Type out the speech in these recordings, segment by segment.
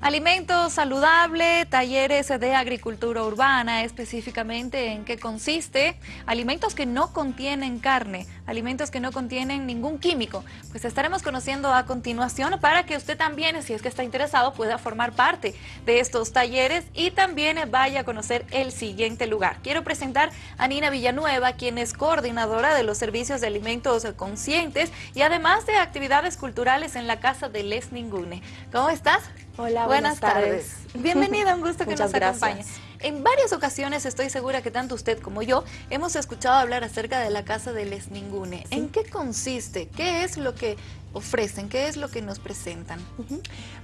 Alimento saludable, talleres de agricultura urbana, específicamente en qué consiste. Alimentos que no contienen carne, alimentos que no contienen ningún químico. Pues estaremos conociendo a continuación para que usted también, si es que está interesado, pueda formar parte de estos talleres y también vaya a conocer el siguiente lugar. Quiero presentar a Nina Villanueva, quien es coordinadora de los servicios de alimentos conscientes y además de actividades culturales en la Casa de Les Ningune. ¿Cómo estás? Hola, buenas, tardes. Bienvenida, un gusto que nos acompañe. En varias ocasiones estoy segura que tanto usted como yo hemos escuchado hablar acerca de la Casa de Les Ningune. ¿En qué consiste? ¿Qué es lo que ofrecen? ¿Qué es lo que nos presentan?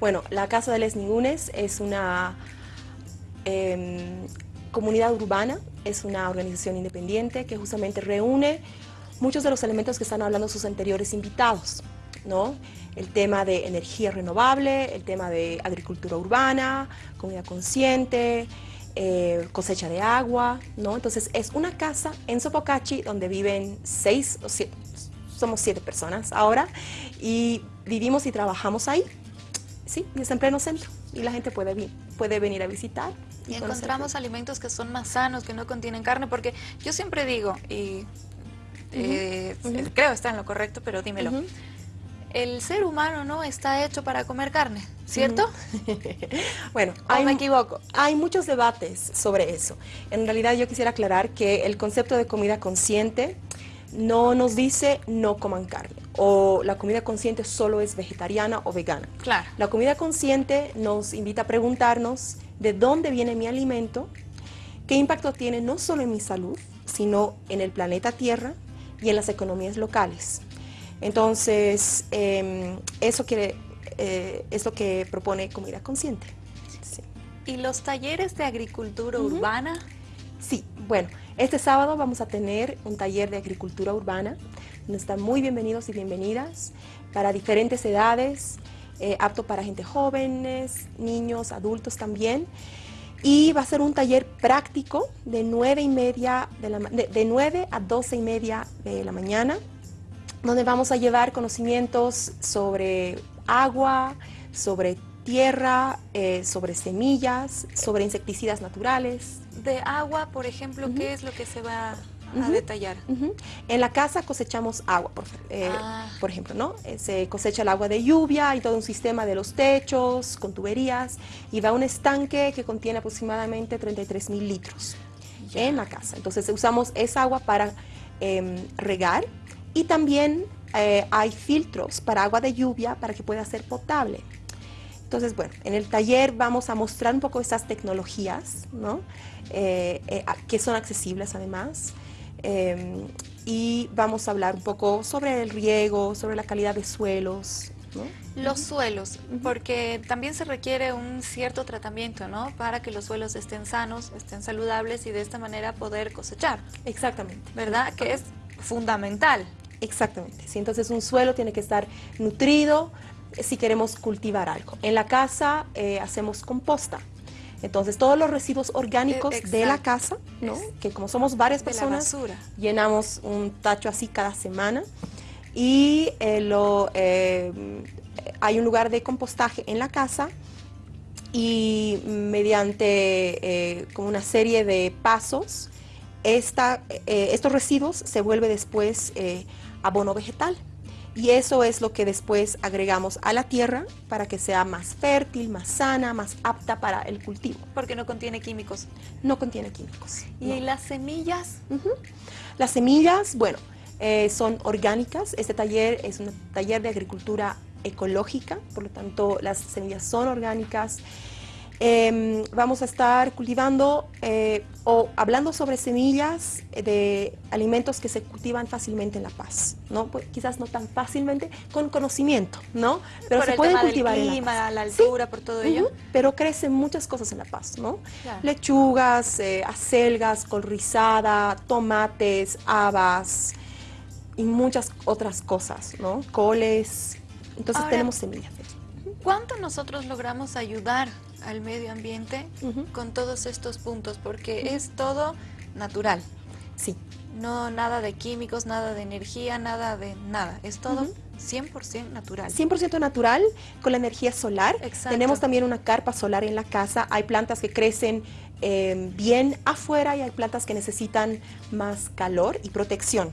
Bueno, la Casa de Les Ningunes es una em, comunidad urbana, es una organización independiente que justamente reúne muchos de los elementos que están hablando sus anteriores invitados. ¿no? El tema de energía renovable, el tema de agricultura urbana, comida consciente, eh, cosecha de agua, ¿no? Entonces es una casa en Sopocachi donde viven seis o siete, somos siete personas ahora y vivimos y trabajamos ahí, sí, y es en pleno centro y la gente puede, puede venir a visitar. Y, encontramos alimentos que son más sanos, que no contienen carne, porque yo siempre digo, y eh, creo está en lo correcto, pero dímelo el ser humano no está hecho para comer carne, ¿cierto? bueno, me equivoco. Hay muchos debates sobre eso. En realidad yo quisiera aclarar que el concepto de comida consciente no nos dice no coman carne o la comida consciente solo es vegetariana o vegana. Claro. La comida consciente nos invita a preguntarnos de dónde viene mi alimento, qué impacto tiene no solo en mi salud, sino en el planeta Tierra y en las economías locales. Entonces, em, eso quiere, eh, es lo que propone Comida Consciente. ¿Y los talleres de agricultura urbana? Sí, bueno, este sábado vamos a tener un taller de agricultura urbana, donde están muy bienvenidos y bienvenidas para diferentes edades, eh, apto para gente jóvenes, niños, adultos también. Y va a ser un taller práctico de 9, y media de, la, de 9 a 12 y media de la mañana donde vamos a llevar conocimientos sobre agua, sobre tierra, eh, sobre semillas, sobre insecticidas naturales. De agua, por ejemplo, ¿qué es lo que se va a detallar? En la casa cosechamos agua, por, eh, ah. por ejemplo, ¿no? Eh, se cosecha el agua de lluvia y todo un sistema de los techos con tuberías y va a un estanque que contiene aproximadamente 33 mil litros en la casa. Entonces usamos esa agua para em, regar y también eh, hay filtros para agua de lluvia para que pueda ser potable. Entonces, bueno, en el taller vamos a mostrar un poco esas tecnologías, ¿no? Eh, eh, que son accesibles además. Em, y vamos a hablar un poco sobre el riego, sobre la calidad de suelos. Los suelos, porque también se requiere un cierto tratamiento, ¿no? Para que los suelos estén sanos, estén saludables y de esta manera poder cosechar. Exactamente. ¿Verdad? Que es fundamental. Exactamente, sí, entonces un suelo tiene que estar nutrido eh, si queremos cultivar algo. En la casa eh, hacemos composta, entonces todos los residuos orgánicos e, de la casa, ¿no? que como somos varias personas, llenamos un tacho así cada semana. Y eh, lo, hay un lugar de compostaje en la casa y mediante como una serie de pasos, esta, estos residuos se vuelve después abono vegetal. Y eso es lo que después agregamos a la tierra para que sea más fértil, más sana, más apta para el cultivo. Porque no contiene químicos. No contiene químicos. ¿Y las semillas? Las semillas, bueno, eh, son orgánicas. Este taller es un taller de agricultura ecológica, por lo tanto las semillas son orgánicas. Em, vamos a estar cultivando eh, o hablando sobre semillas de alimentos que se cultivan fácilmente en La Paz, ¿no? Pues, quizás no tan fácilmente, con conocimiento, ¿no? Pero se puede cultivar en La la altura, por todo ello. pero crecen muchas cosas en La Paz, ¿no? Lechugas, eh, acelgas, col rizada, tomates, habas y muchas otras cosas, ¿no? Coles, entonces tenemos semillas. ¿Cuánto nosotros logramos ayudar al medio ambiente con todos estos puntos? Porque es todo natural. Sí. No, nada de químicos, nada de energía, nada de nada. Es todo 100% natural. 100% natural con la energía solar. Exacto. Tenemos también una carpa solar en la casa. Hay plantas que crecen eh, bien afuera y hay plantas que necesitan más calor y protección.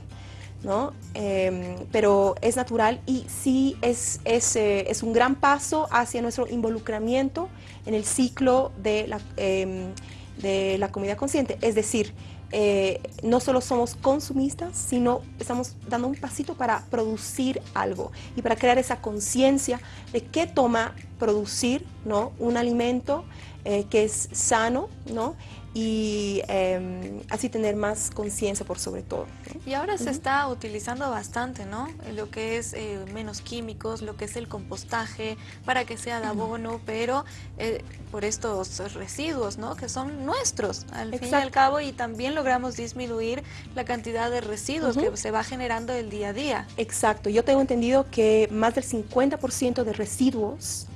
¿No? Em, pero es natural y sí es, es, eh, es, un gran paso hacia nuestro involucramiento en el ciclo de la, em, de la comida consciente. Es decir, eh, no solo somos consumistas, sino estamos dando un pasito para producir algo y para crear esa conciencia de qué toma producir ¿no? un alimento eh, que es sano ¿no? Y eh, así tener más conciencia por sobre todo. Y ahora se está utilizando bastante, ¿no? Lo que es eh, menos químicos, lo que es el compostaje, para que sea de abono, pero eh, por estos residuos, ¿no? Que son nuestros, al fin y al cabo, y también logramos disminuir la cantidad de residuos que se va generando el día a día. Exacto, yo tengo entendido que más del 50% de residuos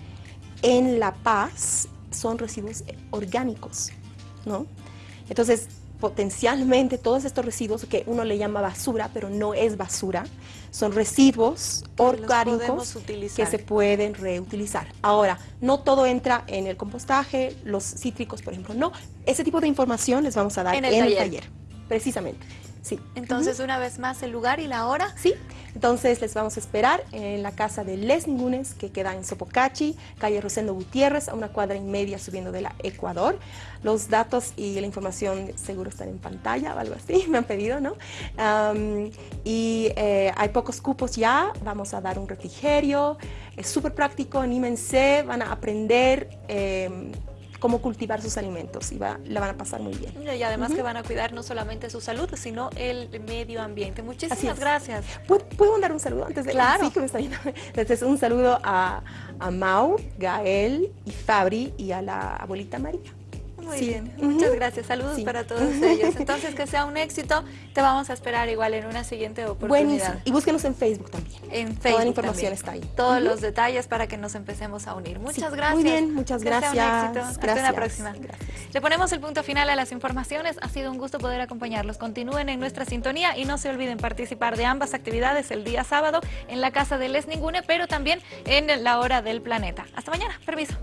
en La Paz son residuos orgánicos. ¿No? Entonces, potencialmente todos estos residuos que uno le llama basura, pero no es basura, son residuos orgánicos que se pueden reutilizar. Ahora, no todo entra en el compostaje, los cítricos, por ejemplo, no. Ese tipo de información les vamos a dar en el, taller. precisamente. Sí. Entonces, una vez más, el lugar y la hora. Sí. Entonces les vamos a esperar en la casa de Les Ningunes, que queda en Sopocachi, calle Rosendo Gutiérrez, a una cuadra y media subiendo de la Ecuador. Los datos y la información seguro están en pantalla o algo así, me han pedido, ¿no? y eh, hay pocos cupos ya, vamos a dar un refrigerio, es súper práctico, anímense, van a aprender em, cómo cultivar sus alimentos y va, la van a pasar muy bien. Y además que van a cuidar no solamente su salud, sino el medio ambiente. Muchísimas gracias. ¿Puedo, mandar un saludo antes de claro. sí, que me está Entonces, un saludo a, a Mau, Gael y Fabri y a la abuelita María. Muy bien, muchas gracias. Saludos para todos ellos. Entonces, que sea un éxito. Te vamos a esperar igual en una siguiente oportunidad. Buenísimo. Y búsquenos en Facebook también. En Facebook Toda la información está ahí. Todos los detalles para que nos empecemos a unir. Muchas gracias. Muy bien, muchas gracias. Que sea un éxito. Hasta una próxima. Le ponemos el punto final a las informaciones. Ha sido un gusto poder acompañarlos. Continúen en nuestra sintonía y no se olviden participar de ambas actividades el día sábado en la casa de Les Ningune, pero también en la hora del planeta. Hasta mañana. Permiso.